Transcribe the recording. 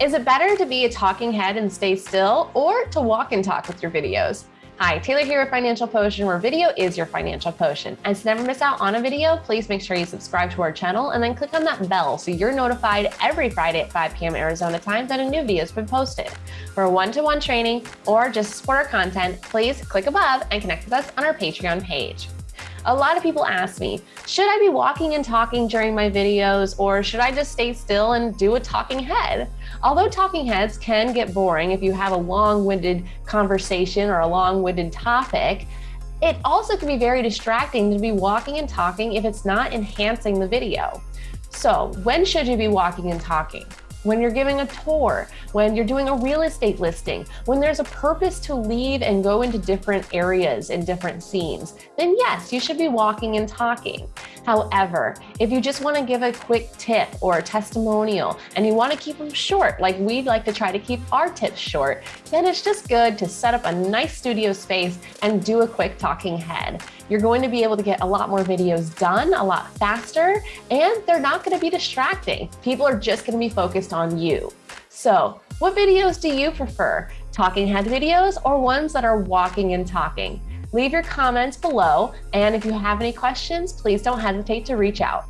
Is it better to be a talking head and stay still or to walk and talk with your videos? Hi, Taylor here with Financial Potion, where video is your financial potion. And to never miss out on a video, please make sure you subscribe to our channel and then click on that bell so you're notified every Friday at 5 p.m. Arizona time that a new video has been posted. For one-to-one -one training or just support our content, please click above and connect with us on our Patreon page. A lot of people ask me, should I be walking and talking during my videos or should I just stay still and do a talking head? Although talking heads can get boring if you have a long-winded conversation or a long-winded topic, it also can be very distracting to be walking and talking if it's not enhancing the video. So when should you be walking and talking? When you're giving a tour, when you're doing a real estate listing, when there's a purpose to leave and go into different areas and different scenes, then yes, you should be walking and talking. However, if you just want to give a quick tip or a testimonial and you want to keep them short, like we'd like to try to keep our tips short, then it's just good to set up a nice studio space and do a quick talking head. You're going to be able to get a lot more videos done a lot faster, and they're not going to be distracting. People are just going to be focused on you. So what videos do you prefer? Talking head videos or ones that are walking and talking? Leave your comments below, and if you have any questions, please don't hesitate to reach out.